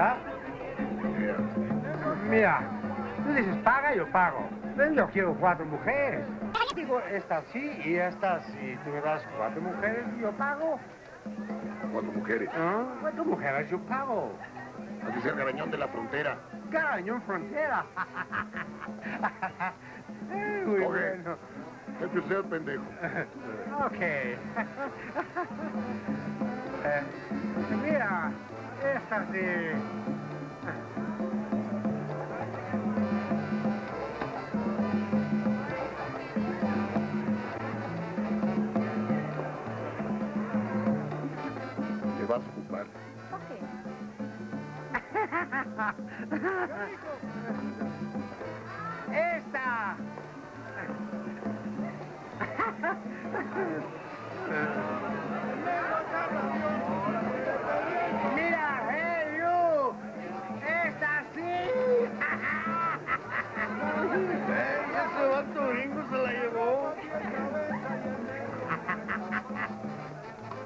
manda? Mira, tú dices paga, yo pago. Yo quiero cuatro mujeres. Digo, esta sí y esta sí. Tú me das cuatro mujeres, yo pago. Cuatro mujeres. ¿Ah? Cuatro mujeres, yo pago. Sea el garañón de la frontera. Garañón frontera. Eh, Muy Coge. bueno. Es usted, pendejo. Ok. Eh, mira, esta sí. Te vas a ocupar. ¡Esta!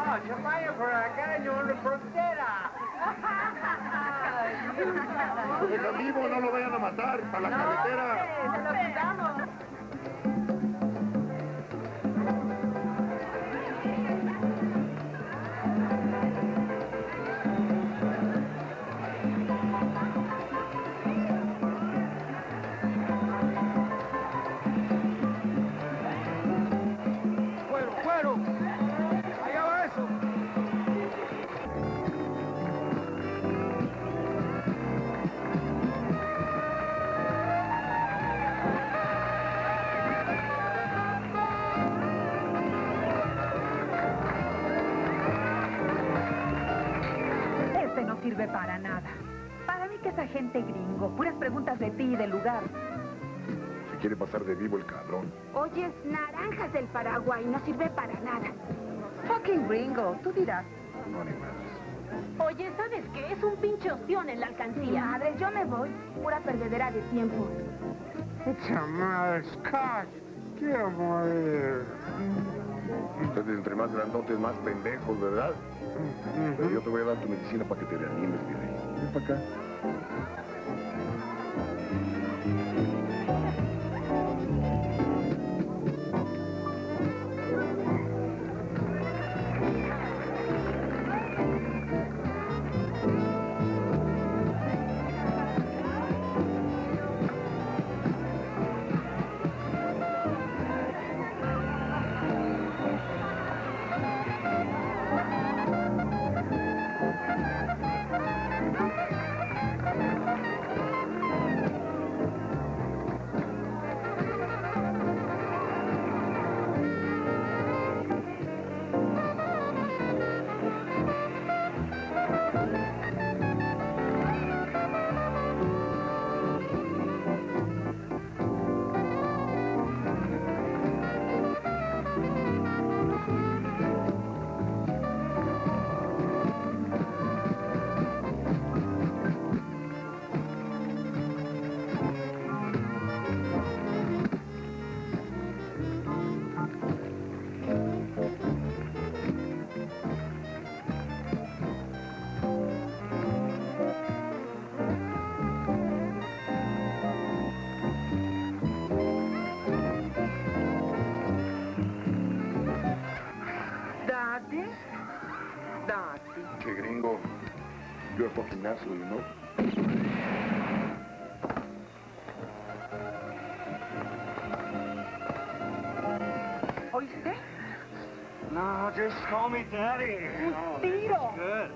¡Ah, chamayo por acá, yo en la frontera! Lo dejan vivo, no lo vayan a matar. Para la carretera. ¡Se lo quitamos! Sirve para nada. Para mí que esa gente gringo, puras preguntas de ti y del lugar. Se quiere pasar de vivo el cabrón. Oyes, naranjas del Paraguay, no sirve para nada. Fucking gringo, tú dirás. No, ni más. Oye, ¿sabes qué? Es un pinche ostión en la alcancía. Madre, yo me voy. Pura perdedera de tiempo. ¡Chamada, Scotch! ¡Quiero morir! Ustedes entre más grandotes, más pendejos, ¿verdad? Pero yo te voy a dar tu medicina para que te reanimes, mi rey. Ven para acá. You're a fucking asshole, you know? ¿Oíste? No, just call me daddy. Un tiro. Good.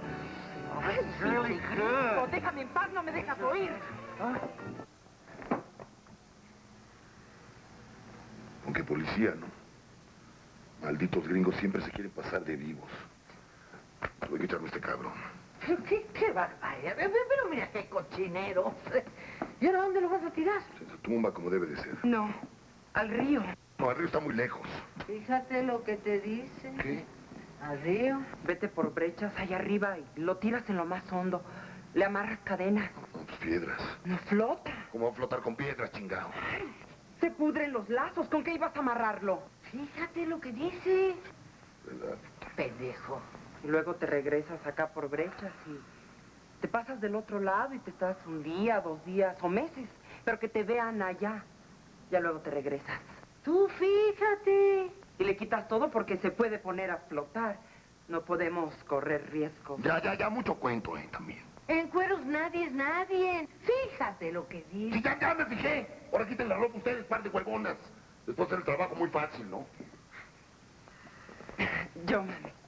Oh, this is really good. Déjame en paz, no me dejas oír. Aunque policía, ¿no? Malditos gringos siempre se quieren pasar de vivos. Voy a quitarme este cabrón. ¿Qué, qué barbaridad? Pero mira qué cochinero. ¿Y ahora dónde lo vas a tirar? Siéntate. tumba como debe de ser. No, al río. No, el río está muy lejos. Fíjate lo que te dice. ¿Qué? Al río. Vete por brechas allá arriba y lo tiras en lo más hondo. Le amarras cadenas. Con tus piedras. No flota. ¿Cómo va a flotar con piedras, chingado? Se pudren los lazos. ¿Con qué ibas a amarrarlo? Fíjate lo que dice. ¿Verdad? Pendejo. Y luego te regresas acá por brechas y te pasas del otro lado y te estás un día, dos días o meses. Pero que te vean allá. Ya luego te regresas. Tú fíjate. Y le quitas todo porque se puede poner a flotar. No podemos correr riesgo. Ya, ya, ya, mucho cuento, eh, también. En cueros nadie es nadie. Fíjate lo que Sí, dice. ya, ya me fijé. Ahora quiten la ropa ustedes, par de huevonas. Después hacer el trabajo muy fácil, ¿no? Mami.